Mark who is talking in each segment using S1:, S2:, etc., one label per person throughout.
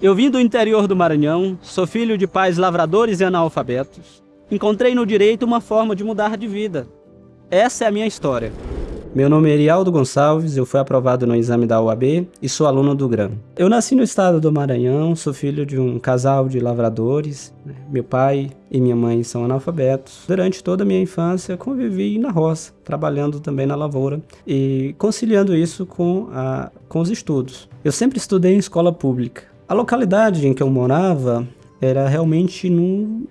S1: Eu vim do interior do Maranhão, sou filho de pais lavradores e analfabetos. Encontrei no direito uma forma de mudar de vida. Essa é a minha história. Meu nome é Erialdo Gonçalves, eu fui aprovado no exame da UAB e sou aluno do GRAM. Eu nasci no estado do Maranhão, sou filho de um casal de lavradores. Né? Meu pai e minha mãe são analfabetos. Durante toda a minha infância convivi na roça, trabalhando também na lavoura e conciliando isso com, a, com os estudos. Eu sempre estudei em escola pública. A localidade em que eu morava era realmente no,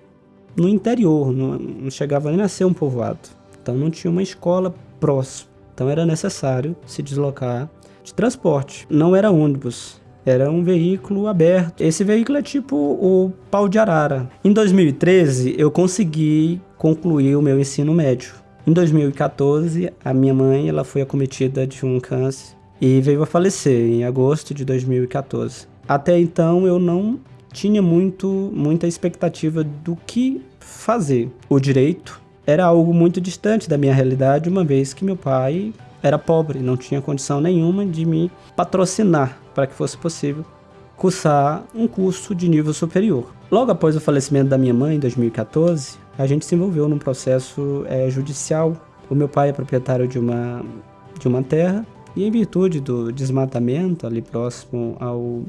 S1: no interior, não, não chegava nem a ser um povoado. Então não tinha uma escola próxima. Então era necessário se deslocar de transporte. Não era ônibus, era um veículo aberto. Esse veículo é tipo o pau de arara. Em 2013, eu consegui concluir o meu ensino médio. Em 2014, a minha mãe ela foi acometida de um câncer e veio a falecer em agosto de 2014. Até então eu não tinha muito, muita expectativa do que fazer. O direito era algo muito distante da minha realidade, uma vez que meu pai era pobre, não tinha condição nenhuma de me patrocinar para que fosse possível cursar um curso de nível superior. Logo após o falecimento da minha mãe, em 2014, a gente se envolveu num processo é, judicial. O meu pai é proprietário de uma, de uma terra e, em virtude do desmatamento ali próximo ao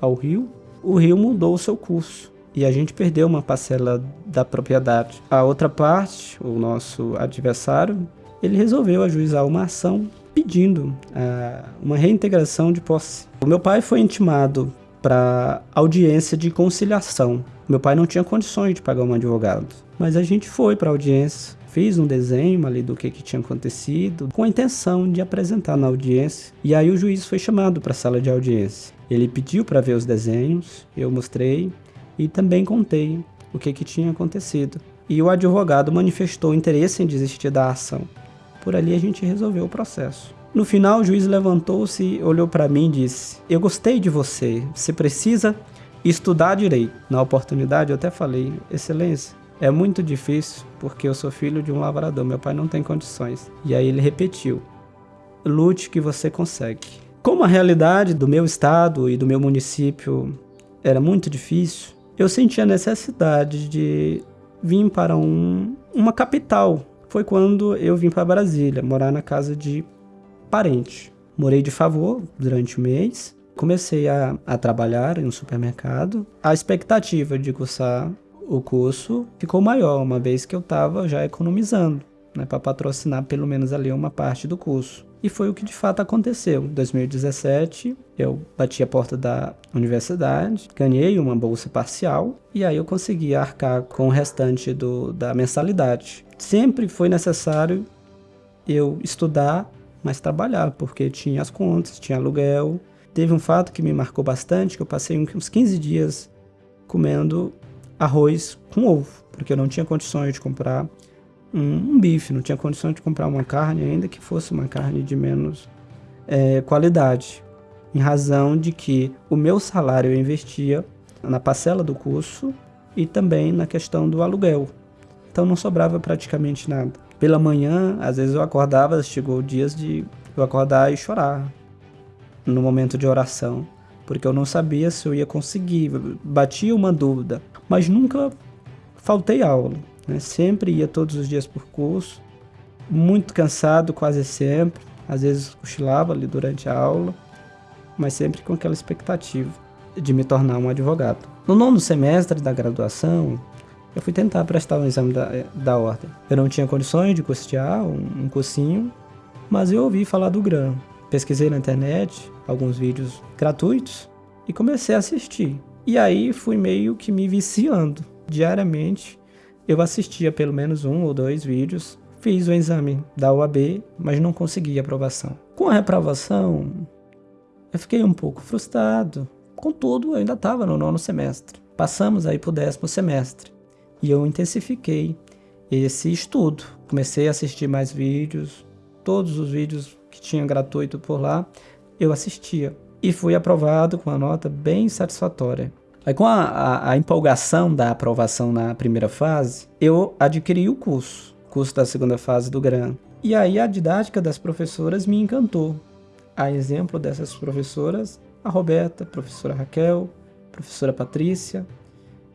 S1: ao rio, o rio mudou o seu curso e a gente perdeu uma parcela da propriedade. A outra parte, o nosso adversário, ele resolveu ajuizar uma ação pedindo uh, uma reintegração de posse. O meu pai foi intimado para audiência de conciliação. Meu pai não tinha condições de pagar um advogado, mas a gente foi para a audiência, fiz um desenho ali do que, que tinha acontecido, com a intenção de apresentar na audiência. E aí o juiz foi chamado para a sala de audiência. Ele pediu para ver os desenhos, eu mostrei e também contei o que, que tinha acontecido. E o advogado manifestou interesse em desistir da ação. Por ali a gente resolveu o processo. No final, o juiz levantou-se, olhou para mim e disse: Eu gostei de você, você precisa estudar direito. Na oportunidade, eu até falei: Excelência, é muito difícil porque eu sou filho de um lavrador, meu pai não tem condições. E aí ele repetiu: Lute que você consegue. Como a realidade do meu estado e do meu município era muito difícil, eu senti a necessidade de vir para um, uma capital. Foi quando eu vim para Brasília, morar na casa de parente. Morei de favor durante o mês, comecei a, a trabalhar em um supermercado. A expectativa de cursar o curso ficou maior, uma vez que eu estava já economizando né, para patrocinar pelo menos ali uma parte do curso. E foi o que de fato aconteceu. Em 2017, eu bati a porta da universidade, ganhei uma bolsa parcial e aí eu consegui arcar com o restante do, da mensalidade. Sempre foi necessário eu estudar, mas trabalhar, porque tinha as contas, tinha aluguel. Teve um fato que me marcou bastante, que eu passei uns 15 dias comendo arroz com ovo, porque eu não tinha condições de comprar um, um, bife, não tinha condições de comprar uma carne, ainda que fosse uma carne de menos é, qualidade, em razão de que o meu salário eu investia na parcela do curso e também na questão do aluguel. Então não sobrava praticamente nada. Pela manhã, às vezes eu acordava, chegou dias de eu acordar e chorar no momento de oração, porque eu não sabia se eu ia conseguir, batia uma dúvida, mas nunca faltei aula. Né? Sempre ia todos os dias por curso, muito cansado quase sempre, às vezes cochilava ali durante a aula, mas sempre com aquela expectativa de me tornar um advogado. No nono semestre da graduação, eu fui tentar prestar um exame da, da ordem. Eu não tinha condições de custear um, um cursinho, mas eu ouvi falar do GRAM. Pesquisei na internet alguns vídeos gratuitos e comecei a assistir. E aí fui meio que me viciando diariamente eu assistia pelo menos um ou dois vídeos, fiz o exame da UAB, mas não consegui aprovação. Com a reprovação, eu fiquei um pouco frustrado. Contudo, eu ainda estava no nono semestre. Passamos aí para o décimo semestre e eu intensifiquei esse estudo. Comecei a assistir mais vídeos, todos os vídeos tinha gratuito por lá, eu assistia. E fui aprovado com uma nota bem satisfatória. Aí com a, a, a, empolgação da aprovação na primeira fase, eu adquiri o curso, curso da segunda fase do GRAM. E aí a didática das professoras me encantou. A exemplo dessas professoras, a Roberta, a professora Raquel
S2: professora Patrícia,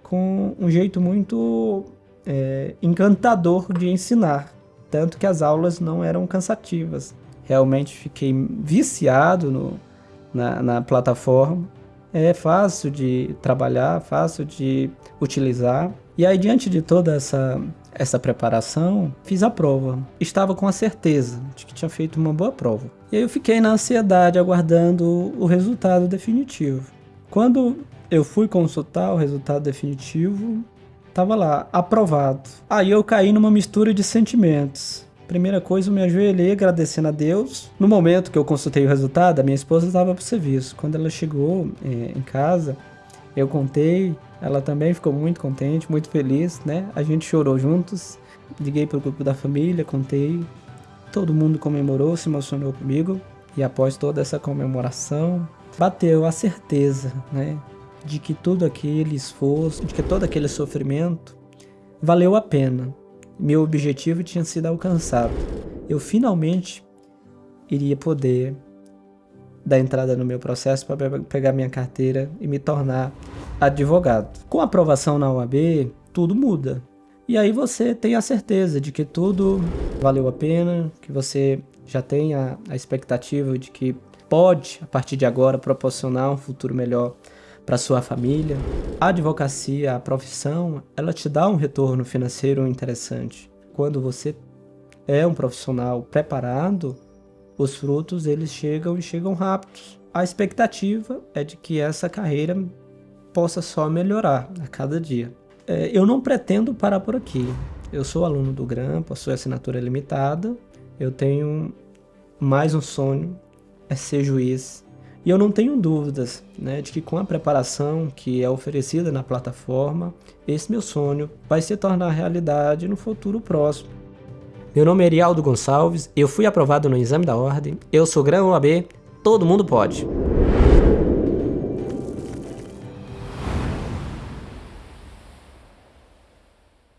S2: com um jeito muito é, encantador de ensinar, tanto que as aulas não eram cansativas. Realmente fiquei viciado no, na, na plataforma. É fácil de trabalhar, fácil de utilizar. E aí, diante de toda essa, essa preparação, fiz a prova. Estava com a certeza de que tinha feito uma boa prova. E aí eu fiquei na ansiedade aguardando o resultado definitivo. Quando eu fui consultar o resultado definitivo, tava lá, aprovado. Aí eu caí numa mistura de sentimentos. Primeira coisa, eu me ajoelhei agradecendo a Deus. No momento que eu consultei o resultado, a minha esposa estava para o serviço. Quando ela chegou é, em casa, eu contei, ela também ficou muito contente, muito feliz, né? A gente chorou juntos. Liguei para o grupo da família, contei. Todo mundo comemorou, se emocionou comigo. E após toda essa comemoração, bateu a certeza, né? De que todo aquele esforço, de que todo aquele sofrimento valeu a pena meu objetivo tinha sido alcançado. Eu finalmente iria poder dar entrada no meu processo para pegar minha carteira e me tornar advogado. Com a aprovação na UAB, tudo muda. E aí você tem a certeza de que tudo valeu a pena, que você já tem a, a expectativa de que pode, a partir de agora, proporcionar um futuro melhor para sua família. A advocacia, a profissão, ela te dá um retorno financeiro interessante. Quando você é um profissional preparado, os frutos eles chegam e chegam rápidos. A expectativa é de que essa carreira possa só melhorar a cada dia. É, eu não pretendo parar por aqui. Eu sou aluno do GRAM, possui assinatura limitada. Eu tenho mais um sonho, é ser juiz e eu não tenho dúvidas né, de que com a preparação que é oferecida na plataforma, esse meu sonho vai se tornar realidade no futuro próximo. Meu nome é Erialdo Gonçalves, eu fui aprovado no exame da ordem, eu sou grão OAB, todo mundo pode.